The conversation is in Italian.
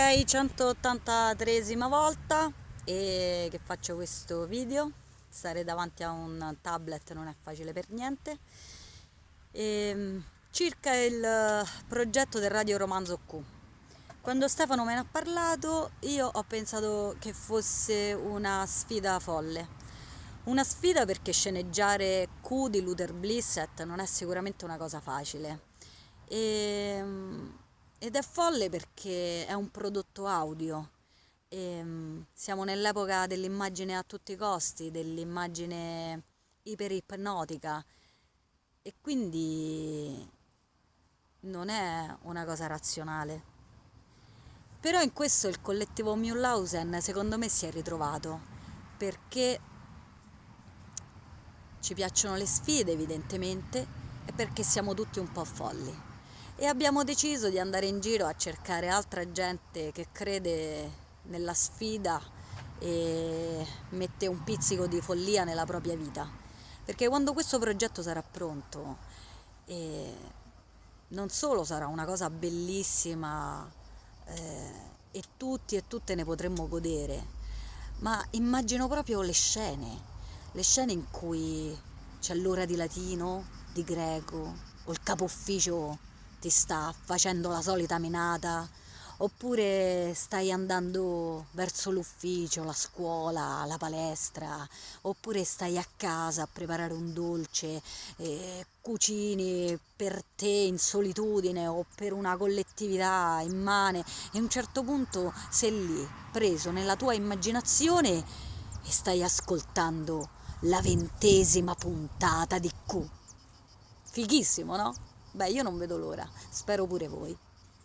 Ok, 183esima volta e che faccio questo video. Stare davanti a un tablet non è facile per niente. E, ehm, circa il progetto del Radio Romanzo Q. Quando Stefano me ne ha parlato io ho pensato che fosse una sfida folle. Una sfida perché sceneggiare Q di Luther Blissett non è sicuramente una cosa facile. E, ehm, ed è folle perché è un prodotto audio. E, um, siamo nell'epoca dell'immagine a tutti i costi, dell'immagine iperipnotica e quindi non è una cosa razionale. Però in questo il collettivo Mühlhausen secondo me si è ritrovato perché ci piacciono le sfide evidentemente e perché siamo tutti un po' folli e abbiamo deciso di andare in giro a cercare altra gente che crede nella sfida e mette un pizzico di follia nella propria vita. Perché quando questo progetto sarà pronto eh, non solo sarà una cosa bellissima eh, e tutti e tutte ne potremmo godere ma immagino proprio le scene le scene in cui c'è l'ora di latino, di greco o il capo ufficio ti sta facendo la solita menata oppure stai andando verso l'ufficio, la scuola, la palestra, oppure stai a casa a preparare un dolce, eh, cucini per te in solitudine o per una collettività immane e a un certo punto sei lì, preso nella tua immaginazione e stai ascoltando la ventesima puntata di Q. Fighissimo, no? Beh, io non vedo l'ora, spero pure voi.